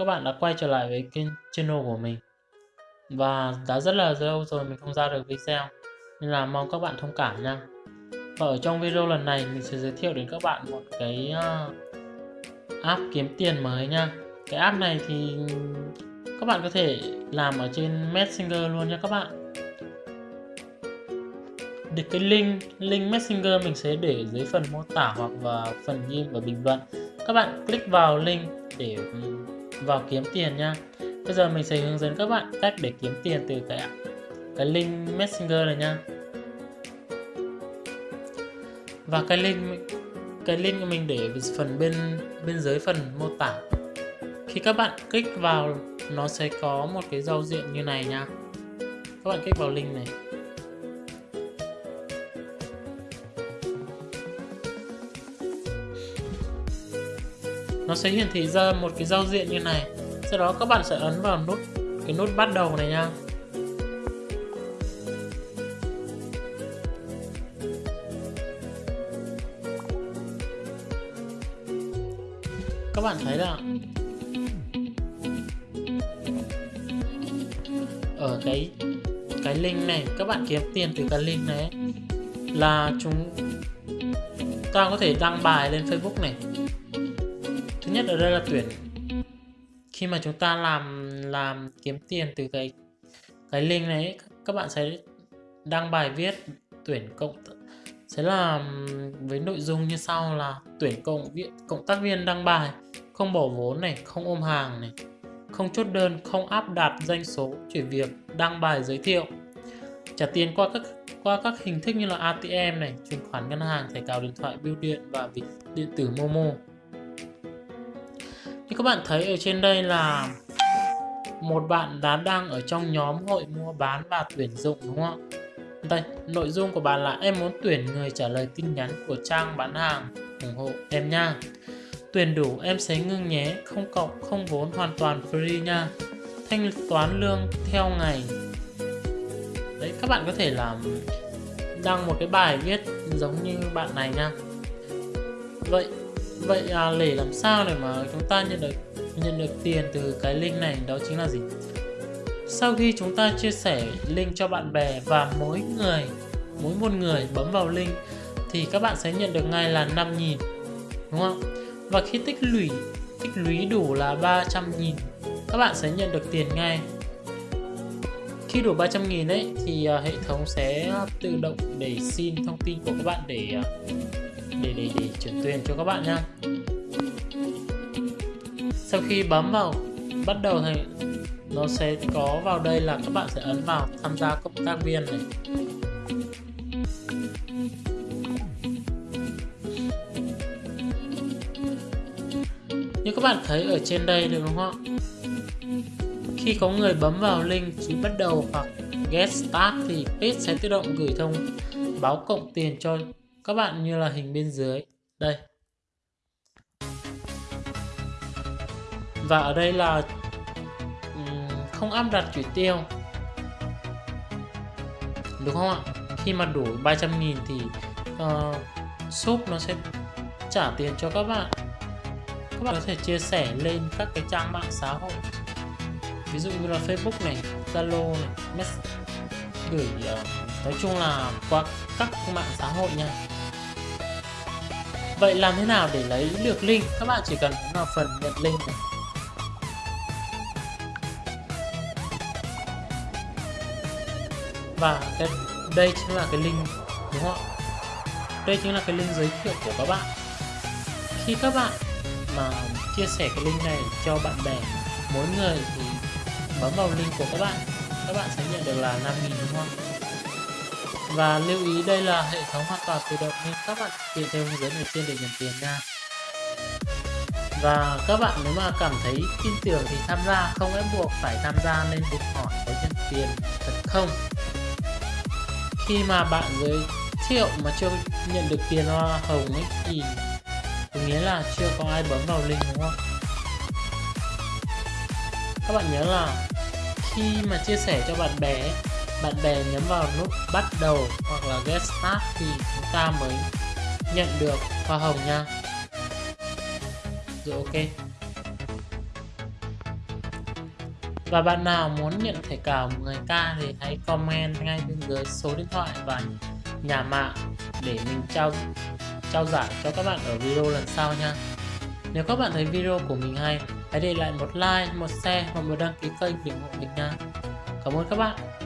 các bạn đã quay trở lại với kênh channel của mình. Và đã rất là lâu rồi mình không ra được video. Nên là mong các bạn thông cảm nha. Và ở trong video lần này mình sẽ giới thiệu đến các bạn một cái uh, app kiếm tiền mới nha. Cái app này thì các bạn có thể làm ở trên Messenger luôn nha các bạn. Được cái link link Messenger mình sẽ để dưới phần mô tả hoặc vào phần ghi và bình luận. Các bạn click vào link để ừ, vào kiếm tiền nha. Bây giờ mình sẽ hướng dẫn các bạn cách để kiếm tiền từ cái cái link messenger này nha. Và cái link cái link mình để phần bên bên dưới phần mô tả. Khi các bạn click vào, nó sẽ có một cái giao diện như này nha. Các bạn click vào link này. Nó sẽ hiển thị ra một cái giao diện như này. Sau đó các bạn sẽ ấn vào nút, cái nút bắt đầu này nha. Các bạn thấy là ở cái cái link này, các bạn kiếm tiền từ cái link này là chúng ta có thể đăng bài lên Facebook này thứ nhất ở đây là tuyển khi mà chúng ta làm làm kiếm tiền từ cái cái link này các bạn sẽ đăng bài viết tuyển cộng sẽ là với nội dung như sau là tuyển cộng viện cộng tác viên đăng bài, không bỏ vốn này, không ôm hàng này, không chốt đơn, không áp đặt doanh số, chuyển việc, đăng bài giới thiệu. Trả tiền qua các qua các hình thức như là ATM này, chuyển khoản ngân hàng, thẻ cào điện thoại bưu điện và ví, điện tử Momo như các bạn thấy ở trên đây là một bạn đã đang ở trong nhóm hội mua bán và tuyển dụng đúng không ạ? Đây, nội dung của bạn là em muốn tuyển người trả lời tin nhắn của trang bán hàng ủng hộ em nha. Tuyển đủ em sẽ ngưng nhé, không cộng, không vốn hoàn toàn free nha. Thanh toán lương theo ngày. Đấy, các bạn có thể làm đăng một cái bài viết giống như bạn này nha. Vậy vậy à, để làm sao để mà chúng ta nhận được nhận được tiền từ cái link này? Đó chính là gì? Sau khi chúng ta chia sẻ link cho bạn bè và mỗi người mỗi một người bấm vào link thì các bạn sẽ nhận được ngay là 5.000 đúng không? Và khi tích lũy tích lũy đủ là 300.000 các bạn sẽ nhận được tiền ngay khi đủ 300.000 ấy thì uh, hệ thống sẽ tự động để xin thông tin của các bạn để uh, để để để chuyển tiền cho các bạn nha. Sau khi bấm vào bắt đầu thì nó sẽ có vào đây là các bạn sẽ ấn vào tham gia cộng tác viên này. Như các bạn thấy ở trên đây được đúng không khi có người bấm vào link chỉ bắt đầu hoặc get start thì page sẽ tự động gửi thông báo cộng tiền cho các bạn như là hình bên dưới. Đây. Và ở đây là không áp đặt chỉ tiêu. Đúng không ạ? Khi mà đủ 300.000 thì uh, shop nó sẽ trả tiền cho các bạn. Các bạn có thể chia sẻ lên các cái trang mạng xã hội ví dụ như là Facebook này Zalo này Messenger gửi ờ, nói chung là qua các mạng xã hội nha Vậy làm thế nào để lấy được link? Các bạn chỉ cần vào phần nhận link này. Và cái đây chính là cái link đúng không ạ? Đây chính là cái link giới thiệu của các bạn. Khi các bạn mà chia sẻ cái link này cho bạn bè, mỗi người thì bấm vào link của các bạn, các bạn sẽ nhận được là 5.000 đúng không? Và lưu ý đây là hệ thống hoàn toàn tự động nên các bạn thực hiện theo hướng dẫn ở trên để nhận tiền nha. Và các bạn nếu mà cảm thấy tin tưởng thì tham gia, không ép buộc phải tham gia nên được hỏi có nhận tiền thật không. Khi mà bạn giới thiệu mà chưa nhận được tiền hoa hồng ấy thì nghĩa là chưa có ai bấm vào link đúng không? Các bạn nhớ là khi mà chia sẻ cho bạn bè bạn bè nhấn vào nút bắt đầu hoặc là get start thì chúng ta mới nhận được hoa hồng nha rồi ok Và bạn nào muốn nhận thẻ cào 10k thì hãy comment ngay bên dưới số điện thoại và nhà mạng để mình trao trao giải cho các bạn ở video lần sau nha. Nếu các bạn thấy video của mình hay, hãy để lại một like, một share và một đăng ký kênh để ủng hộ mình nha. Cảm ơn các bạn.